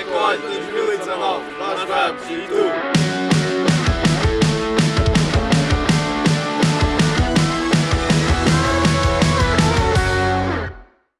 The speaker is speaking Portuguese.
Checkpoint 2019, nós vamos e tu.